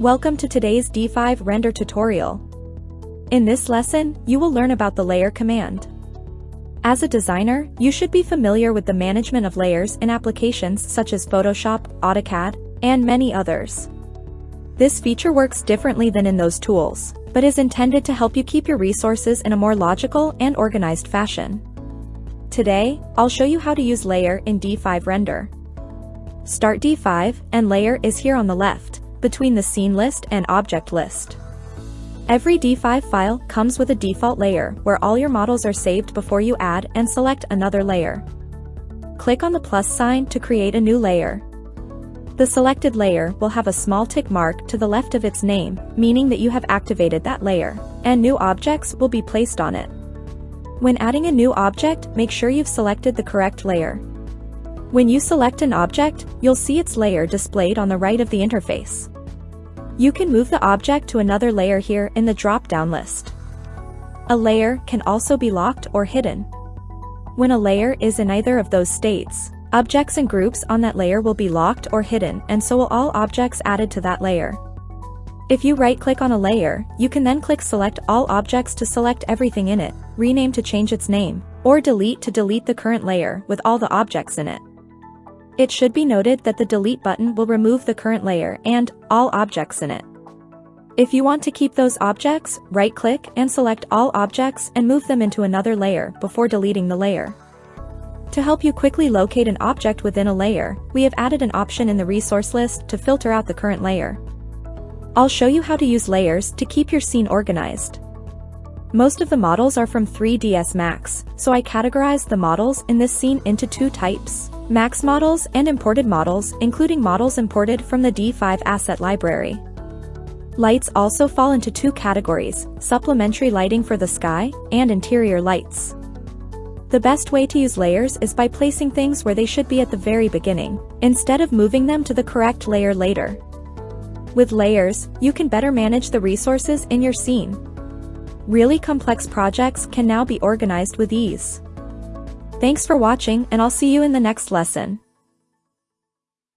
Welcome to today's D5 render tutorial. In this lesson, you will learn about the layer command. As a designer, you should be familiar with the management of layers in applications such as Photoshop, AutoCAD, and many others. This feature works differently than in those tools, but is intended to help you keep your resources in a more logical and organized fashion. Today, I'll show you how to use layer in D5 render. Start D5 and layer is here on the left between the scene list and object list. Every D5 file comes with a default layer where all your models are saved before you add and select another layer. Click on the plus sign to create a new layer. The selected layer will have a small tick mark to the left of its name, meaning that you have activated that layer, and new objects will be placed on it. When adding a new object, make sure you've selected the correct layer. When you select an object, you'll see its layer displayed on the right of the interface. You can move the object to another layer here in the drop-down list. A layer can also be locked or hidden. When a layer is in either of those states, objects and groups on that layer will be locked or hidden and so will all objects added to that layer. If you right-click on a layer, you can then click Select All Objects to select everything in it, rename to change its name, or Delete to delete the current layer with all the objects in it. It should be noted that the delete button will remove the current layer and all objects in it. If you want to keep those objects, right-click and select all objects and move them into another layer before deleting the layer. To help you quickly locate an object within a layer, we have added an option in the resource list to filter out the current layer. I'll show you how to use layers to keep your scene organized. Most of the models are from 3ds Max, so I categorized the models in this scene into two types. Max models and imported models, including models imported from the D5 asset library. Lights also fall into two categories, supplementary lighting for the sky, and interior lights. The best way to use layers is by placing things where they should be at the very beginning, instead of moving them to the correct layer later. With layers, you can better manage the resources in your scene. Really complex projects can now be organized with ease. Thanks for watching and I'll see you in the next lesson.